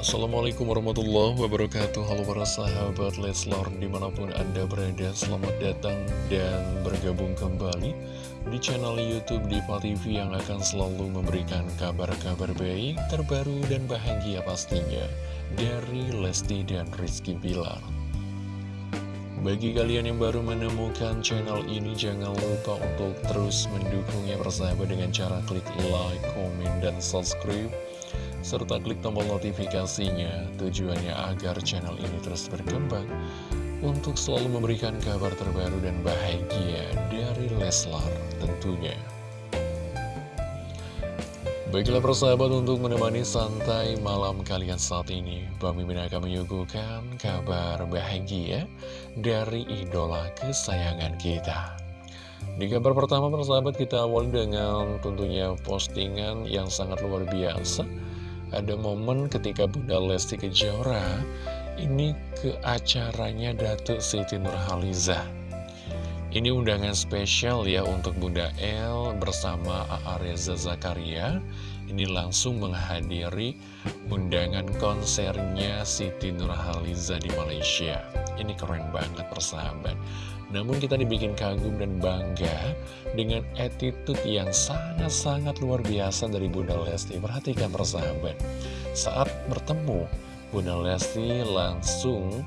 Assalamualaikum warahmatullahi wabarakatuh. Halo para sahabat Leslar Di mana pun anda berada Selamat datang dan bergabung kembali Di channel Youtube Diva TV Yang akan selalu memberikan kabar-kabar baik Terbaru dan bahagia pastinya Dari Lesti dan Rizky Bilar. Bagi kalian yang baru menemukan channel ini, jangan lupa untuk terus mendukungnya bersahabat dengan cara klik like, komen, dan subscribe serta klik tombol notifikasinya. Tujuannya agar channel ini terus berkembang untuk selalu memberikan kabar terbaru dan bahagia dari Leslar tentunya. Baiklah persahabat untuk menemani santai malam kalian saat ini Bang Mimin akan menyuguhkan kabar bahagia dari idola kesayangan kita. Di kabar pertama persahabat kita awal dengan tentunya postingan yang sangat luar biasa Ada momen ketika Bunda Lesti Kejora ini ke acaranya Datuk Siti Nurhaliza ini undangan spesial ya untuk Bunda El bersama A.A. Reza Zakaria. Ini langsung menghadiri undangan konsernya Siti Nurhaliza di Malaysia. Ini keren banget persahabat. Namun kita dibikin kagum dan bangga dengan attitude yang sangat-sangat luar biasa dari Bunda Lesti. Perhatikan persahabat. Saat bertemu Bunda Lesti langsung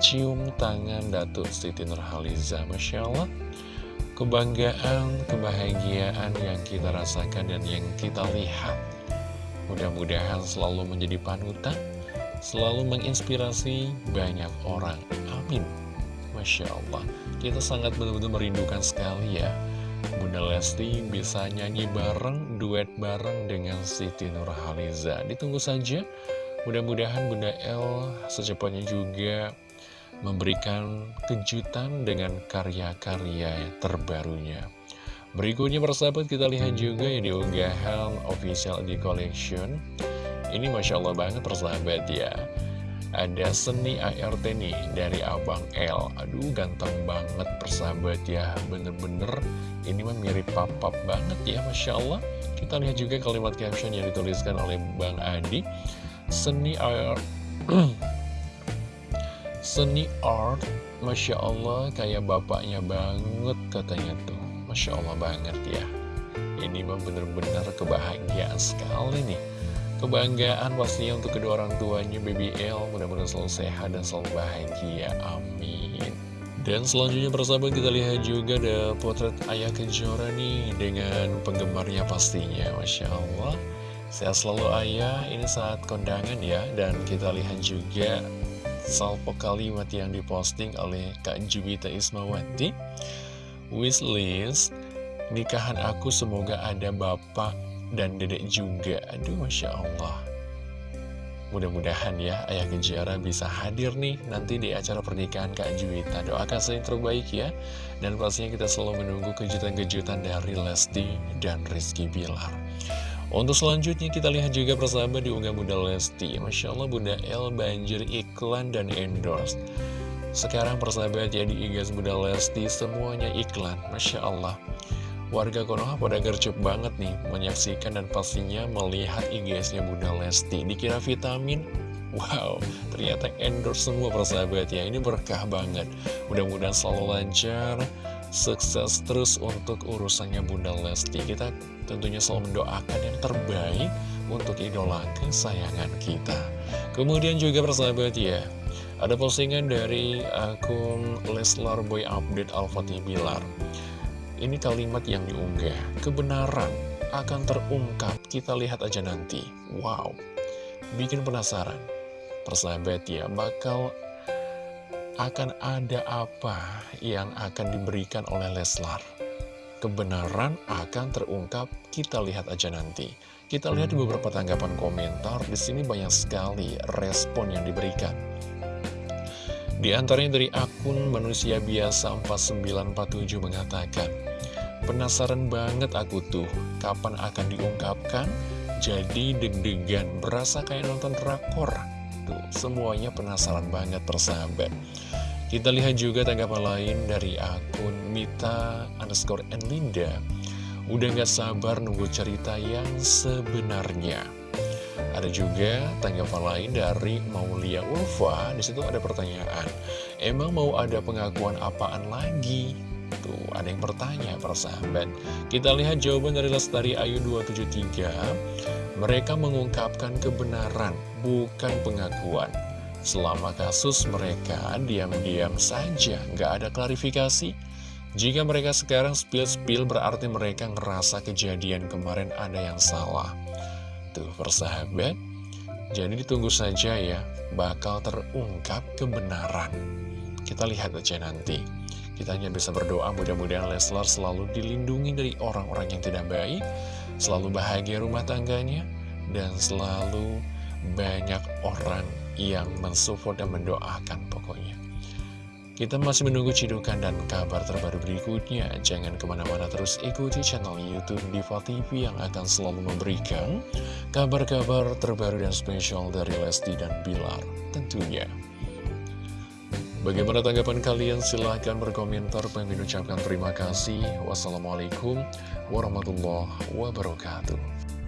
cium tangan Datuk Siti Nurhaliza Masya Allah. Kebanggaan, kebahagiaan yang kita rasakan dan yang kita lihat. Mudah-mudahan selalu menjadi panutan Selalu menginspirasi banyak orang. Amin. Masya Allah. Kita sangat benar-benar merindukan sekali ya. Bunda Lesti bisa nyanyi bareng, duet bareng dengan Siti Nurhaliza Ditunggu saja. Mudah-mudahan Bunda El secepatnya juga memberikan kejutan dengan karya-karya terbarunya. Berikutnya persahabat kita lihat juga ya di unggahan official di collection. Ini Masya Allah banget persahabat ya. Ada seni ART nih dari Abang L Aduh ganteng banget persahabat ya Bener-bener ini mah mirip papap banget ya Masya Allah Kita lihat juga kalimat caption yang dituliskan oleh Bang Adi Seni ART Seni art, Masya Allah kayak bapaknya banget katanya tuh. Masya Allah banget ya. Ini mah bener-bener kebahagiaan sekali nih. Kebanggaan pastinya untuk kedua orang tuanya BBL Mudah-mudahan selalu sehat dan selalu bahagia. Amin. Dan selanjutnya persahabat kita lihat juga ada potret Ayah Kejora nih Dengan penggemarnya pastinya. Masya Allah. Sehat selalu Ayah. Ini saat kondangan ya. Dan kita lihat juga salvo kalimat yang diposting oleh Kak Juwita Ismawati. Wishlist Nikahan aku semoga ada bapak dan dedek juga. Aduh Masya Allah. Mudah-mudahan ya Ayah Kejara bisa hadir nih nanti di acara pernikahan Kak Juwita. Doakan saya yang terbaik ya. Dan pastinya kita selalu menunggu kejutan-kejutan dari Lesti dan Rizky Bilar untuk selanjutnya kita lihat juga persahabat di unggah Bunda Lesti. Masya Allah Bunda L banjir iklan dan endorse. Sekarang persahabat ya di igas Bunda Lesti semuanya iklan. Masya Allah. Warga Konoha pada gercep banget nih menyaksikan dan pastinya melihat IGSnya Bunda Lesti. Dikira vitamin, wow ternyata endorse semua persahabat ya. Ini berkah banget. Mudah-mudahan selalu lancar sukses terus untuk urusannya Bunda Lesti. Kita tentunya selalu mendoakan yang terbaik untuk idola kesayangan kita. Kemudian juga persahabat ya Ada postingan dari akun Leslar Boy Update Al-Fatih Bilar Ini kalimat yang diunggah Kebenaran akan terungkap. Kita lihat aja nanti. Wow Bikin penasaran. Persahabat ya Bakal akan ada apa yang akan diberikan oleh Leslar. Kebenaran akan terungkap, kita lihat aja nanti. Kita lihat beberapa tanggapan komentar, di sini banyak sekali respon yang diberikan. Di antaranya dari akun manusia biasa 4947 mengatakan, Penasaran banget aku tuh, kapan akan diungkapkan? Jadi deg-degan, berasa kayak nonton drakor. Tuh, semuanya penasaran banget persahabat. Kita lihat juga tanggapan lain dari akun Mita underscore Enlinda. Udah gak sabar nunggu cerita yang sebenarnya. Ada juga tanggapan lain dari Maulia Ulfa, di situ ada pertanyaan, emang mau ada pengakuan apaan lagi? Tuh, ada yang bertanya, persahabat. Kita lihat jawaban dari Lestari Ayu 273. Mereka mengungkapkan kebenaran, bukan pengakuan. Selama kasus mereka diam-diam saja, nggak ada klarifikasi. Jika mereka sekarang spill-spill berarti mereka ngerasa kejadian kemarin ada yang salah. Tuh persahabat, jadi ditunggu saja ya, bakal terungkap kebenaran. Kita lihat aja nanti. Kita hanya bisa berdoa mudah-mudahan Leslar selalu dilindungi dari orang-orang yang tidak baik, selalu bahagia rumah tangganya, dan selalu banyak orang yang mensupport dan mendoakan pokoknya. Kita masih menunggu cidukan dan kabar terbaru berikutnya. Jangan ke mana-mana terus ikuti channel Youtube Diva TV yang akan selalu memberikan kabar-kabar terbaru dan spesial dari Lesti dan Bilar tentunya. Bagaimana tanggapan kalian? Silahkan berkomentar. Pengen ucapkan terima kasih. Wassalamualaikum warahmatullahi wabarakatuh.